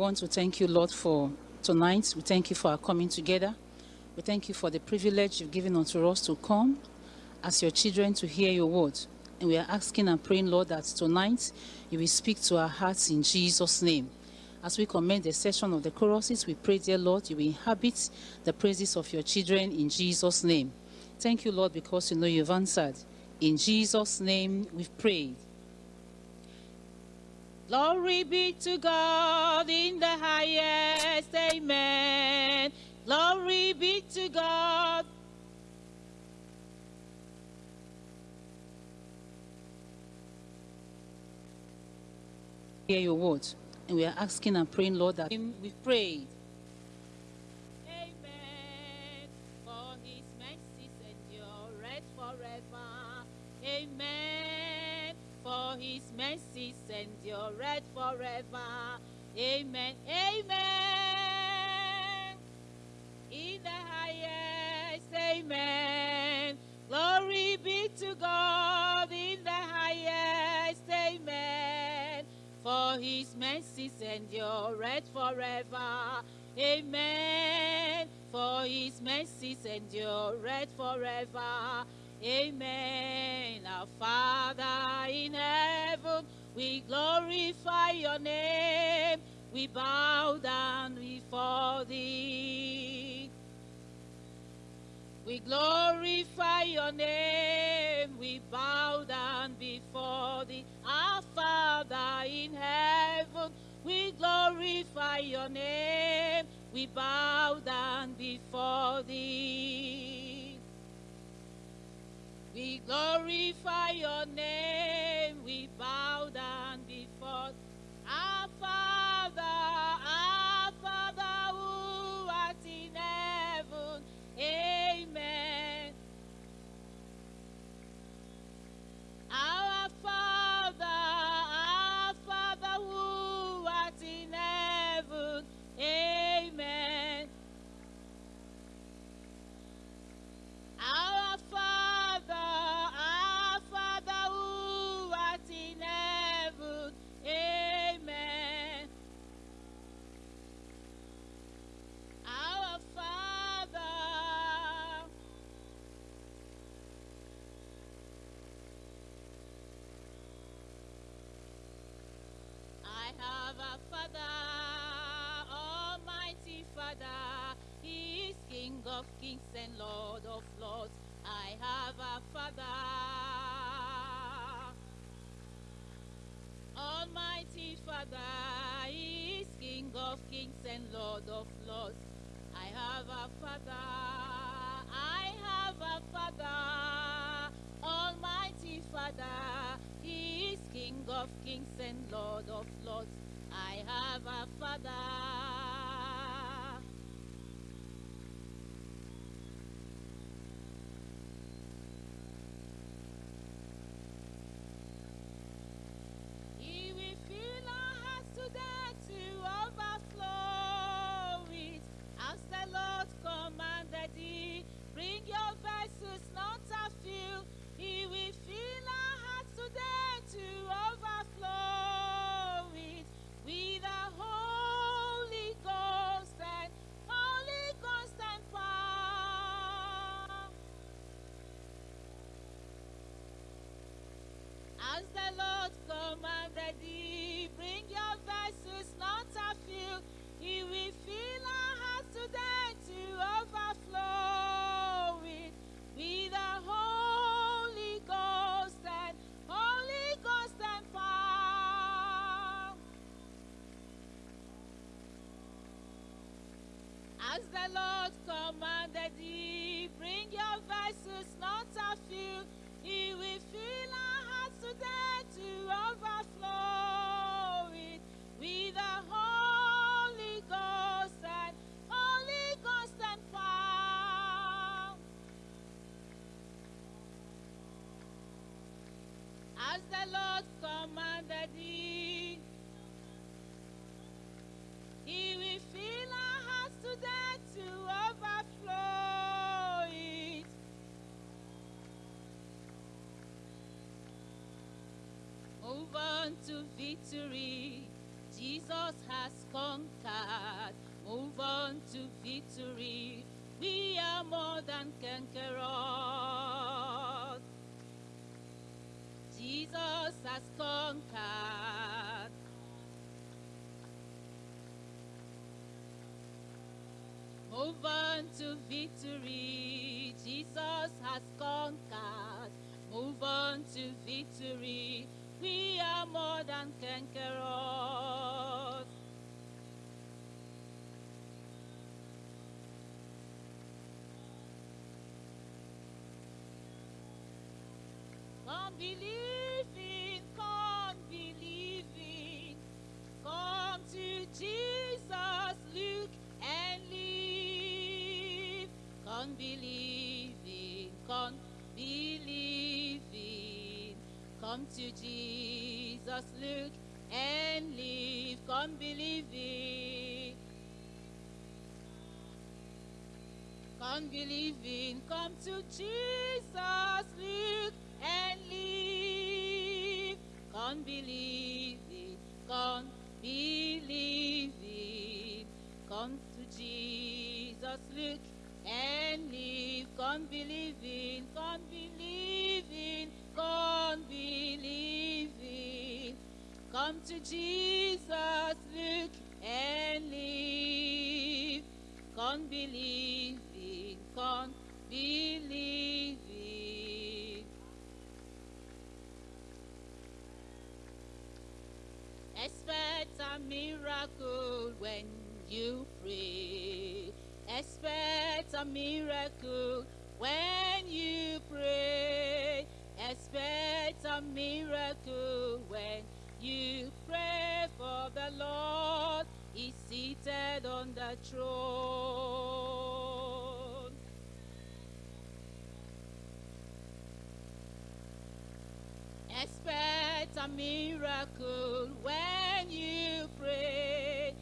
want to thank you, Lord, for tonight. We thank you for our coming together. We thank you for the privilege you've given unto us to come as your children to hear your word. And we are asking and praying, Lord, that tonight you will speak to our hearts in Jesus' name. As we commend the session of the choruses, we pray, dear Lord, you will inhabit the praises of your children in Jesus' name. Thank you, Lord, because you know you've answered. In Jesus' name we've prayed. Glory be to God in the highest. Amen. Glory be to God. Hear your words. And we are asking and praying, Lord, that we've prayed. Mercies endure forever. Amen. Amen. In the highest. Amen. Glory be to God in the highest. Amen. For his mercies endure red forever. Amen. For his mercies endure red forever. Amen. Our Father in heaven, we glorify your name. We bow down before thee. We glorify your name. We bow down before thee. Our Father in heaven, we glorify your name. We bow down before thee. We glorify your name. We bow down before our Father, kings and Lord of lords. I have a Father, Almighty Father. He is King of kings and Lord of lords. I have a Father, I have a Father, Almighty Father. He is King of kings and Lord of lords. I have a Father. As the Lord commanded thee, bring your vessels not a few. He will fill our hearts today to overflow on to victory. Jesus has conquered. Move on to victory. We are more than conquerors. Jesus has conquered. Move on to victory. Jesus has conquered. Move on to victory. We are more than conquerors. Come believing, come believing. Come to Jesus, look and live. Come believing, Come to Jesus, look and live. Come believing. Come believing, come to Jesus, look and live. Come believing, come believing. Come to Jesus, look and live. Come believing, come believing, come Come to Jesus, look and live. Come believing, come believing. Expect a miracle when you pray. Expect a miracle when you pray. Expect a miracle you pray for the Lord is seated on the throne. Expect a miracle when you pray.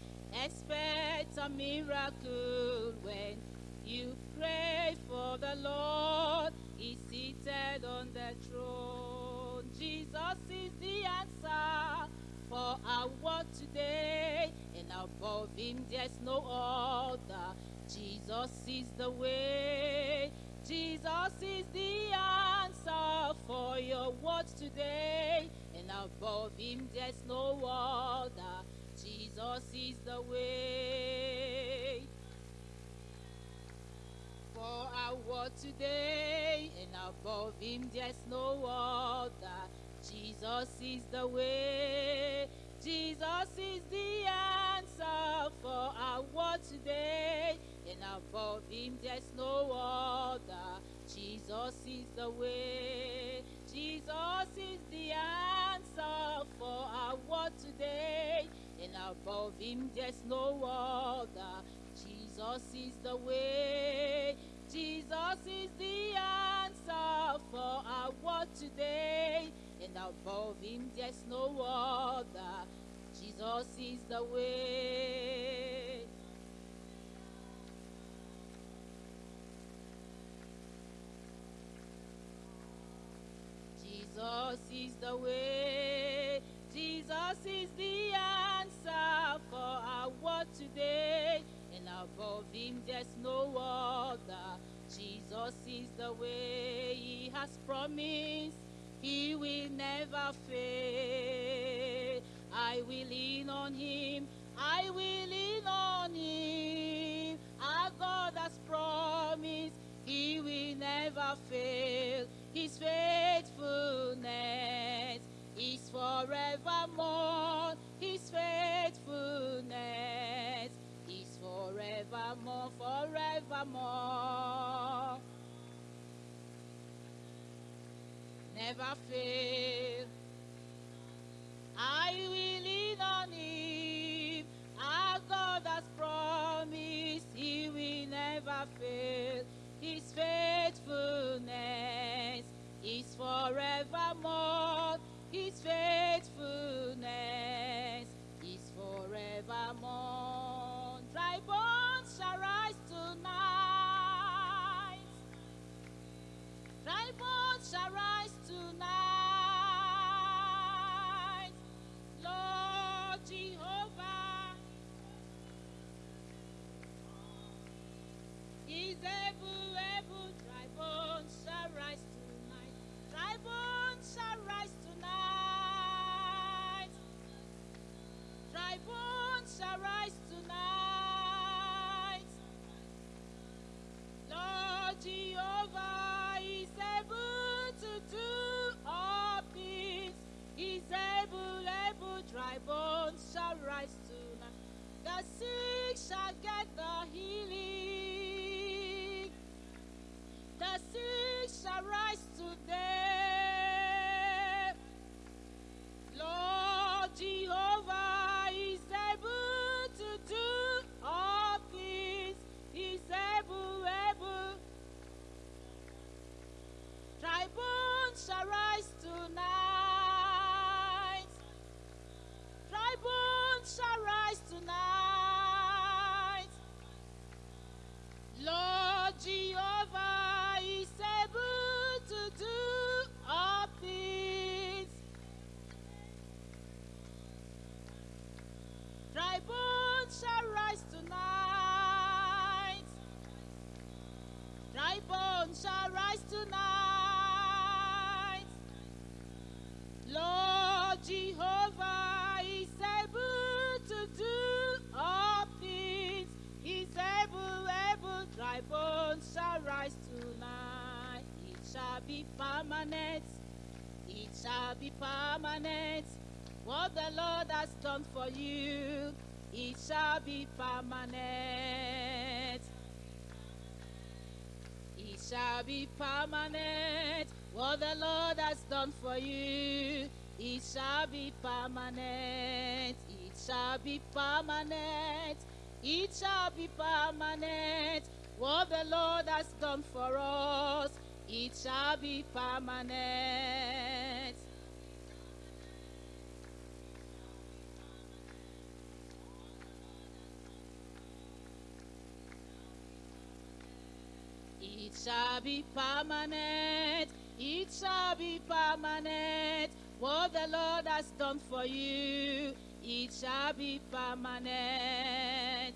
Expect a miracle when you pray for the Lord is seated on the throne. Jesus is the for our world today, and above him there's no other. Jesus is the way. Jesus is the answer for your words today, and above him there's no other. Jesus is the way for our world today, and above him there's no other. Jesus is the way. Jesus is the answer for our world today, and above him there's no other. Jesus is the way. Jesus is the answer for our world today, and above him there's no other. Jesus is the way. Jesus is the answer for our world today, and above him there's no other. Jesus is the way. Jesus is the way. Jesus is the answer for our world today, above him there's no other. Jesus is the way he has promised. He will never fail. I will lean on him. I will lean on him. Our God has promised. He will never fail. His faithfulness is forevermore. His faithfulness forevermore. Never fail. I will Dry bones shall rise Dry bones shall rise tonight. Dry bones shall rise tonight. Lord Jehovah is able to do all things. He's able, able. Dry bones shall rise tonight. It shall be permanent. It shall be permanent. What the Lord has done for you, it shall be permanent. It shall be permanent. What the Lord has done for you, it shall be permanent. It shall be permanent. It shall be permanent. What the Lord has done for us, it shall be permanent. It shall be permanent. It shall be permanent. What the Lord has done for you, it shall be permanent.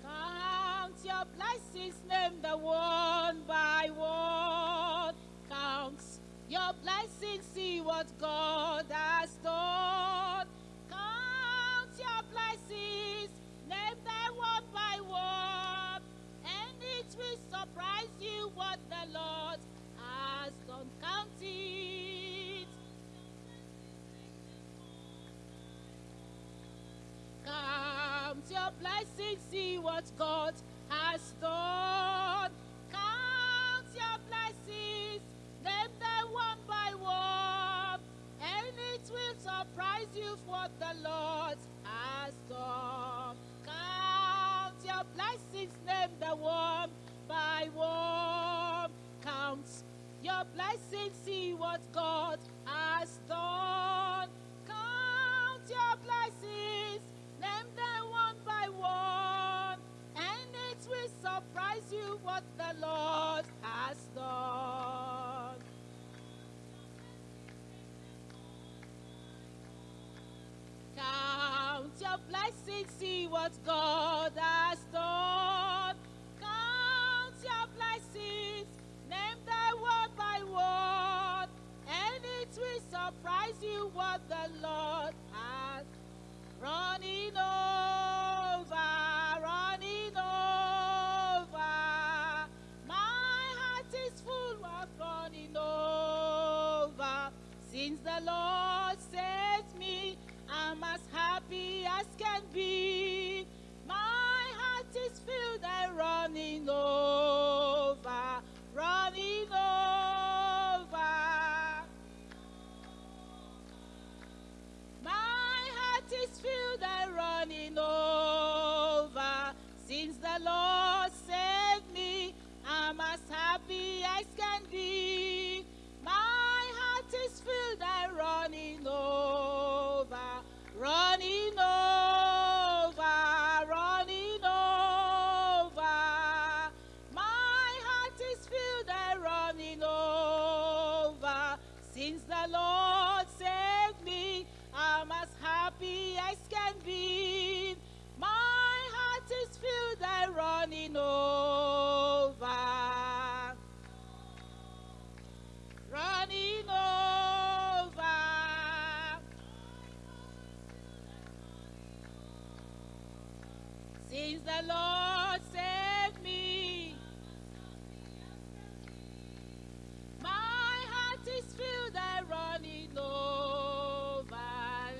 Count your blessings, name them one by one. Blessings, see what God has done. Count your blessings, name them one by one. And it will surprise you what the Lord has done. Count it. Count your blessings, see what God has done. What the Lord has done. Count your blessings, name them one by one. Count your blessings, see what God has done. Count your blessings, name them one by one, and it will surprise you what the Lord what God has since the Lord saved me. My heart is filled and running over.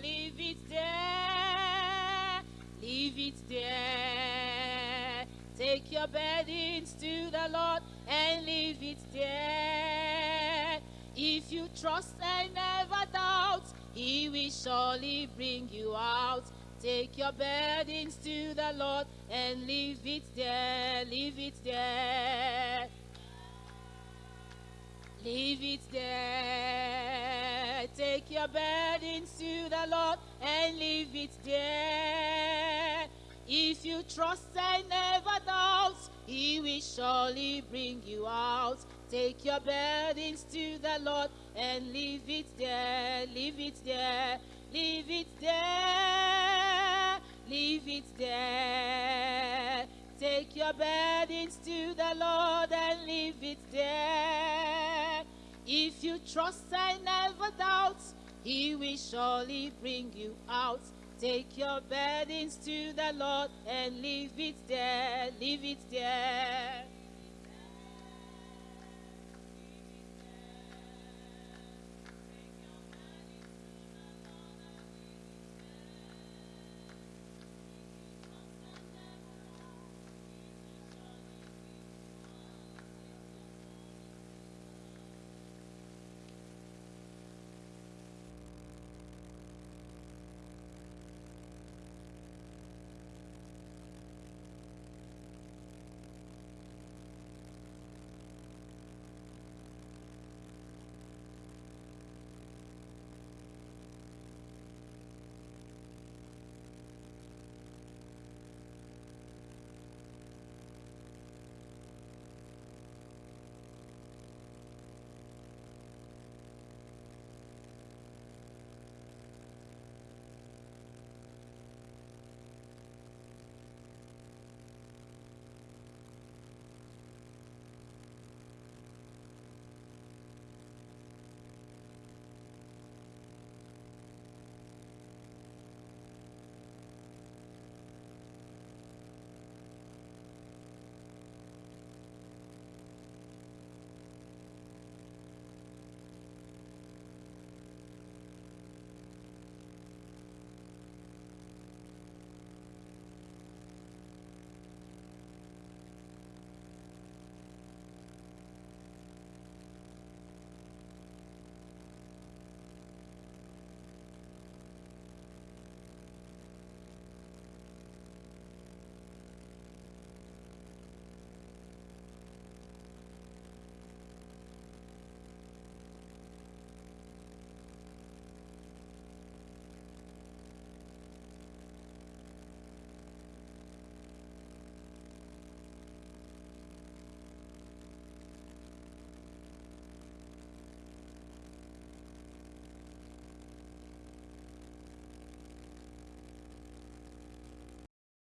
Leave it there, leave it there. Take your burdens to the Lord and leave it there. If you trust and never doubt, He will surely bring you out. Take your burdens to the Lord and leave it there, leave it there. Leave it there. Take your burdens to the Lord and leave it there. If you trust and never doubt, He will surely bring you out. Take your burdens to the Lord and leave it there. Leave it there. Leave it there. Leave it there. Take your burdens to the Lord and leave it there. If you trust and never doubt, He will surely bring you out. Take your burdens to the Lord and leave it there. Leave it there.